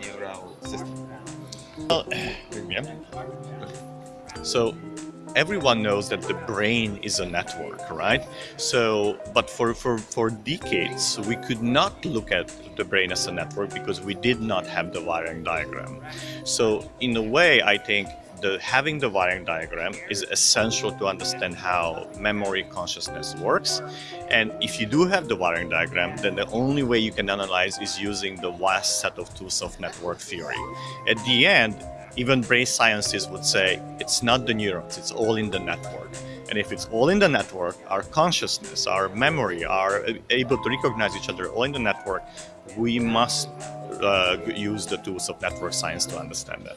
neural system. Well, yeah. So everyone knows that the brain is a network, right? So, but for, for, for decades, we could not look at the brain as a network because we did not have the wiring diagram. So in a way, I think the, having the wiring diagram is essential to understand how memory consciousness works. And if you do have the wiring diagram, then the only way you can analyze is using the vast set of tools of network theory. At the end, even brain scientists would say it's not the neurons, it's all in the network. And if it's all in the network, our consciousness, our memory, are able to recognize each other all in the network, we must uh, use the tools of network science to understand that.